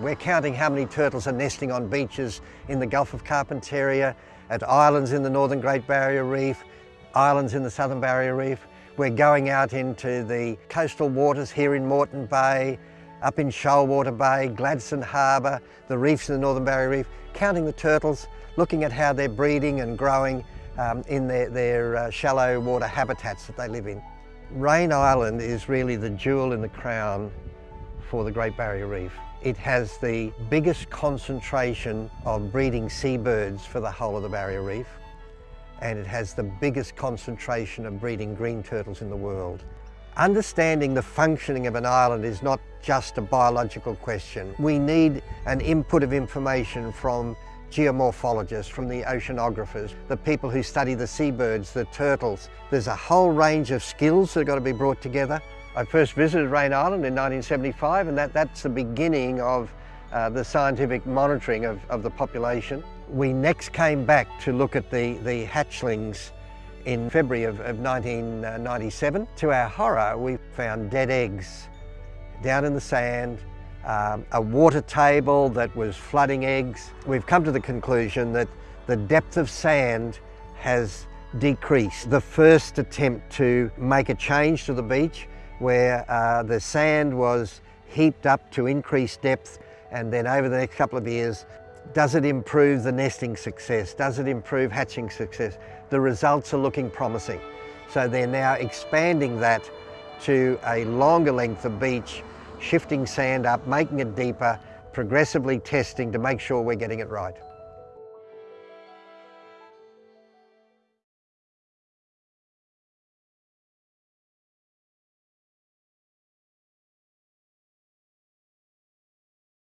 We're counting how many turtles are nesting on beaches in the Gulf of Carpentaria, at islands in the Northern Great Barrier Reef, islands in the Southern Barrier Reef. We're going out into the coastal waters here in Moreton Bay, up in Shoalwater Bay, Gladstone Harbour, the reefs in the Northern Barrier Reef, counting the turtles, looking at how they're breeding and growing um, in their, their uh, shallow water habitats that they live in. Raine Island is really the jewel in the crown for the Great Barrier Reef. It has the biggest concentration of breeding seabirds for the whole of the Barrier Reef and it has the biggest concentration of breeding green turtles in the world. Understanding the functioning of an island is not just a biological question. We need an input of information from geomorphologists, from the oceanographers, the people who study the seabirds, the turtles. There's a whole range of skills that have got to be brought together I first visited Raine Island in 1975 and that, that's the beginning of uh, the scientific monitoring of, of the population. We next came back to look at the, the hatchlings in February of, of 1997. To our horror, we found dead eggs down in the sand, um, a water table that was flooding eggs. We've come to the conclusion that the depth of sand has decreased. The first attempt to make a change to the beach where uh, the sand was heaped up to increase depth and then over the next couple of years, does it improve the nesting success? Does it improve hatching success? The results are looking promising. So they're now expanding that to a longer length of beach, shifting sand up, making it deeper, progressively testing to make sure we're getting it right.